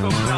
Michael